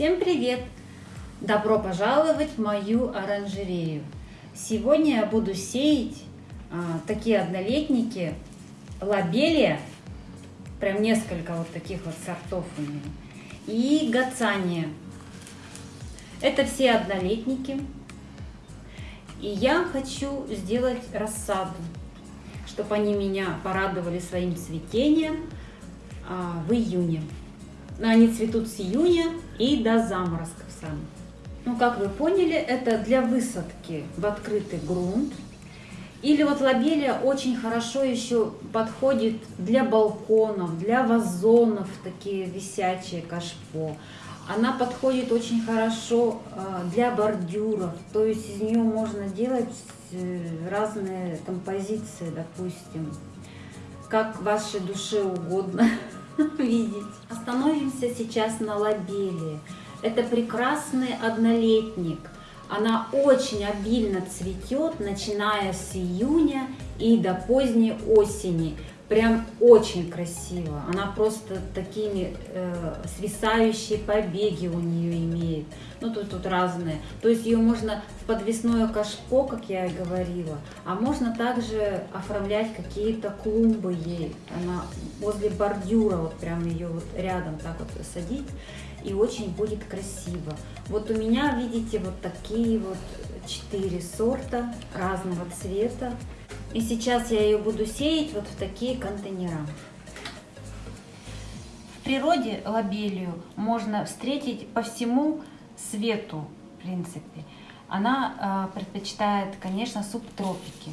Всем привет! Добро пожаловать в мою оранжерею! Сегодня я буду сеять а, такие однолетники лабелия, прям несколько вот таких вот сортов у нее, и гацания. Это все однолетники. И я хочу сделать рассаду, чтобы они меня порадовали своим цветением а, в июне. Они цветут с июня и до заморозков сами. Ну, как вы поняли, это для высадки в открытый грунт. Или вот лобелия очень хорошо еще подходит для балконов, для вазонов, такие висячие кашпо. Она подходит очень хорошо а, для бордюров, то есть из нее можно делать э, разные композиции, допустим, как вашей душе угодно видеть. Остановимся сейчас на лобелии. Это прекрасный однолетник. Она очень обильно цветет, начиная с июня и до поздней осени. Прям очень красиво. Она просто такими э, свисающие побеги у нее имеет. Ну, тут, тут разные. То есть ее можно в подвесное кашпо, как я и говорила, а можно также оформлять какие-то клумбы ей. Она возле бордюра, вот прям ее вот рядом так вот садить и очень будет красиво. Вот у меня, видите, вот такие вот четыре сорта разного цвета. И сейчас я ее буду сеять вот в такие контейнера. В природе лобелию можно встретить по всему свету, в принципе. Она э, предпочитает, конечно, субтропики.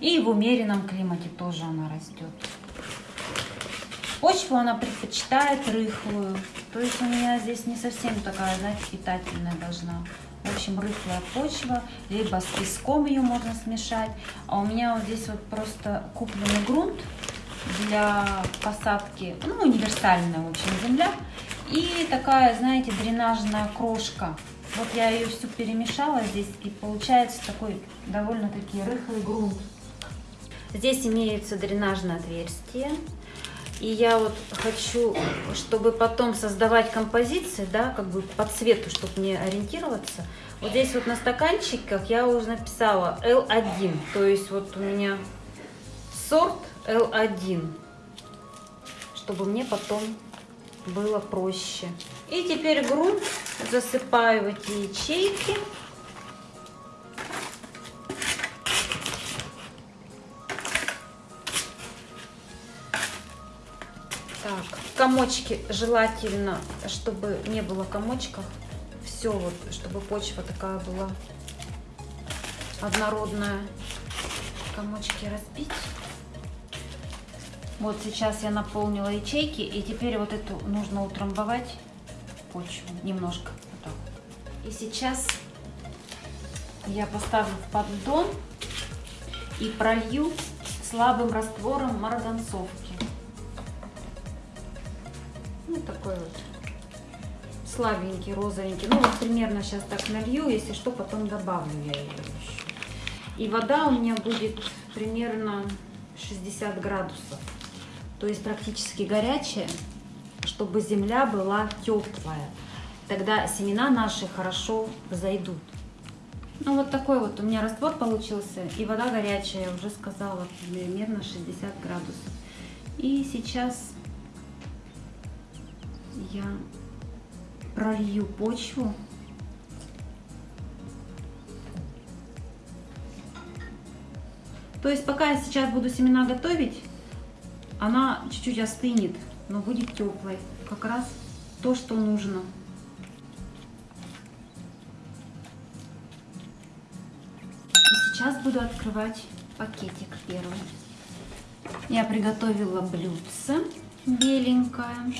И в умеренном климате тоже она растет. Почву она предпочитает рыхлую. То есть у меня здесь не совсем такая, знаете, питательная должна. Общем, рыхлая почва, либо с песком ее можно смешать. А у меня вот здесь вот просто купленный грунт для посадки, ну, универсальная, в общем, земля. И такая, знаете, дренажная крошка. Вот я ее всю перемешала здесь, и получается такой довольно-таки рыхлый грунт. Здесь имеется дренажное отверстие. И я вот хочу, чтобы потом создавать композиции, да, как бы по цвету, чтобы не ориентироваться. Вот здесь вот на стаканчиках я уже написала L1, то есть вот у меня сорт L1, чтобы мне потом было проще. И теперь грунт засыпаю в эти ячейки. Так, комочки желательно, чтобы не было комочков. Все вот, чтобы почва такая была однородная. Комочки разбить. Вот сейчас я наполнила ячейки, и теперь вот эту нужно утрамбовать почву немножко. Вот так. И сейчас я поставлю в поддон и пролью слабым раствором марганцовки такой вот слабенький, розовенький. Ну, вот примерно сейчас так налью, если что, потом добавлю я ее еще. И вода у меня будет примерно 60 градусов. То есть практически горячая, чтобы земля была теплая. Тогда семена наши хорошо зайдут. Ну, вот такой вот у меня раствор получился. И вода горячая, я уже сказала, примерно 60 градусов. И сейчас я пролью почву. То есть пока я сейчас буду семена готовить, она чуть-чуть остынет, но будет теплой. Как раз то, что нужно. И сейчас буду открывать пакетик первый. Я приготовила блюдце беленькое.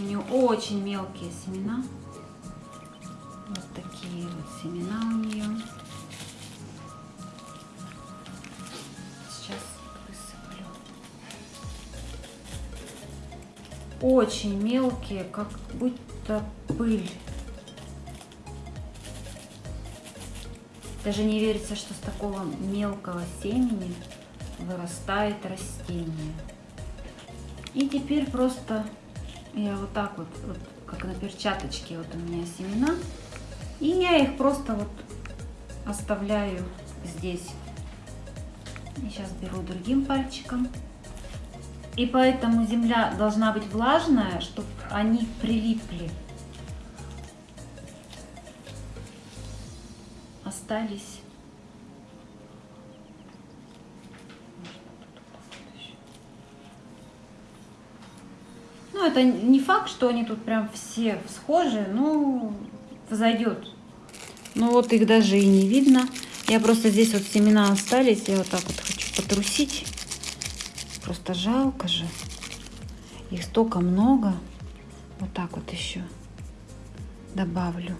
У нее очень мелкие семена. Вот такие вот семена у нее. Сейчас высыплю. Очень мелкие, как будто пыль. Даже не верится, что с такого мелкого семени вырастает растение. И теперь просто Я вот так вот, вот, как на перчаточке, вот у меня семена. И я их просто вот оставляю здесь. И сейчас беру другим пальчиком. И поэтому земля должна быть влажная, чтобы они прилипли. Остались. Ну, это не факт, что они тут прям все схожи, но зайдет. Ну вот их даже и не видно. Я просто здесь вот семена остались, я вот так вот хочу потрусить. Просто жалко же. Их столько много. Вот так вот еще добавлю.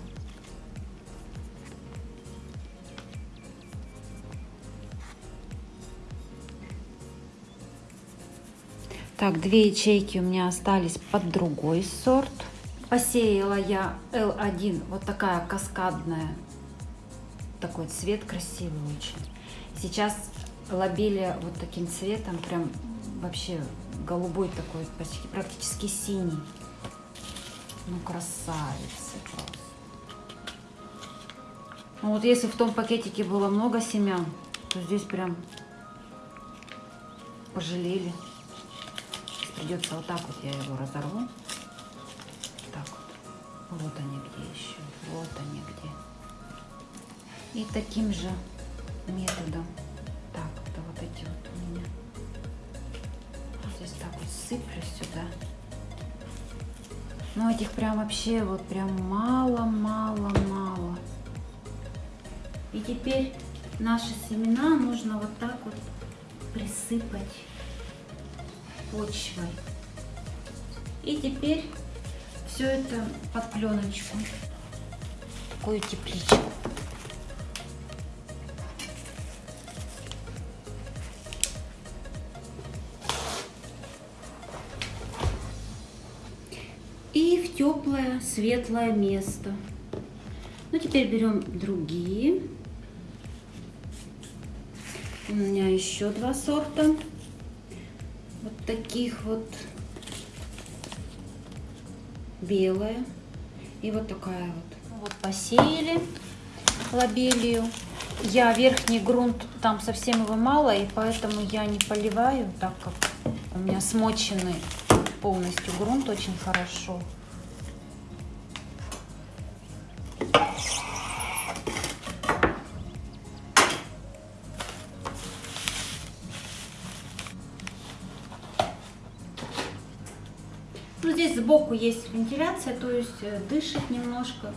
Так, две ячейки у меня остались под другой сорт. Посеяла я L1, вот такая каскадная. Такой цвет красивый очень. Сейчас лобелия вот таким цветом, прям вообще голубой такой, почти практически синий. Ну, красавица просто. Ну, вот если в том пакетике было много семян, то здесь прям пожалели. Придется вот так вот я его разорву. Так вот. Вот они где еще. Вот они где. И таким же методом. Так, это вот эти вот у меня. Вот здесь так вот сыплю сюда. Ну, этих прям вообще вот прям мало-мало-мало. И теперь наши семена нужно вот так вот присыпать почвой. И теперь все это под пленочку, такую тепличку. И в теплое, светлое место. Ну, теперь берем другие. У меня еще два сорта таких вот белая и вот такая вот. Вот посеяли лобелию. Я верхний грунт, там совсем его мало, и поэтому я не поливаю, так как у меня смоченный полностью грунт очень хорошо. Сбоку есть вентиляция, то есть э, дышит немножко,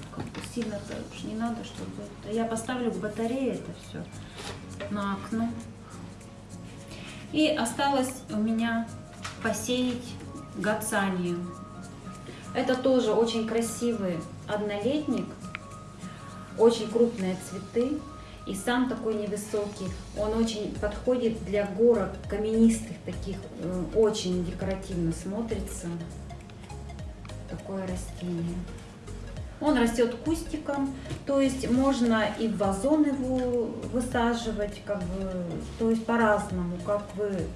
сильно-то уж не надо, чтобы... Я поставлю к батарее это все на окно. И осталось у меня посеять гацанию. Это тоже очень красивый однолетник, очень крупные цветы. И сам такой невысокий, он очень подходит для горок каменистых, таких э, очень декоративно смотрится такое растение. Он растет кустиком, то есть можно и в вазон его высаживать, как бы, то есть по-разному, как вы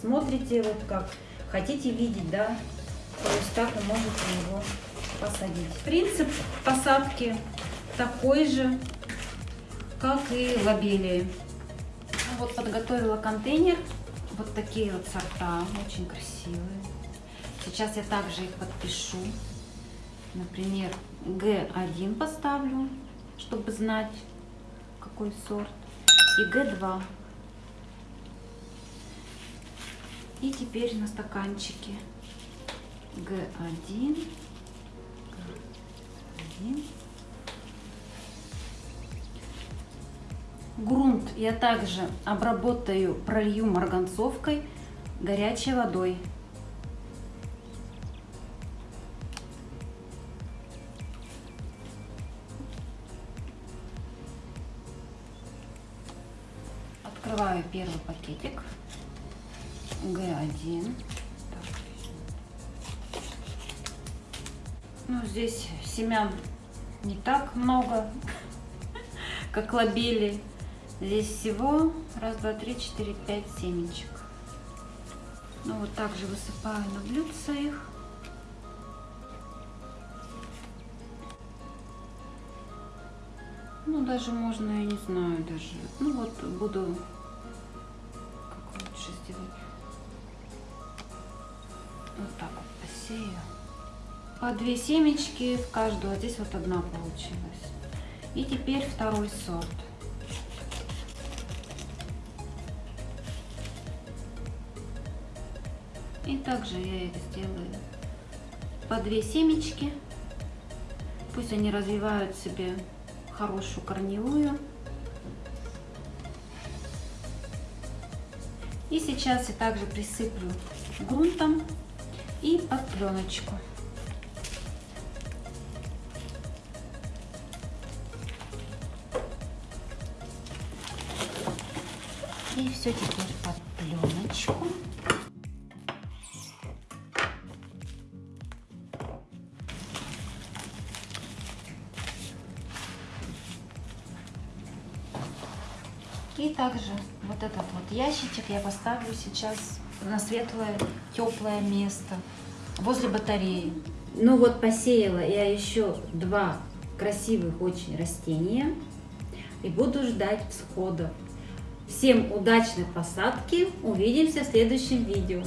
смотрите, вот как хотите видеть, да, то есть так вы можете его посадить. Принцип посадки такой же, как и лобелии. Вот подготовила контейнер, вот такие вот сорта, очень красивые. Сейчас я также их подпишу. Например, Г1 поставлю, чтобы знать, какой сорт. И Г2. И теперь на стаканчике Г1. Г1. Грунт я также обработаю, пролью марганцовкой горячей водой. Открываю первый пакетик. Г1. Ну, здесь семян не так много, как лобели. Здесь всего раз, два, три, четыре, пять семечек. Ну, вот так же высыпаю на блюдце их. Ну, даже можно, я не знаю, даже, ну, вот буду По две семечки в каждую. А здесь вот одна получилась. И теперь второй сорт. И также я их сделаю по две семечки. Пусть они развивают себе хорошую корневую. И сейчас я также присыплю грунтом и под пленочку. И все теперь под пленочку. И также вот этот вот ящичек я поставлю сейчас на светлое, теплое место возле батареи. Ну вот посеяла я еще два красивых очень растения и буду ждать всходов. Всем удачной посадки, увидимся в следующем видео.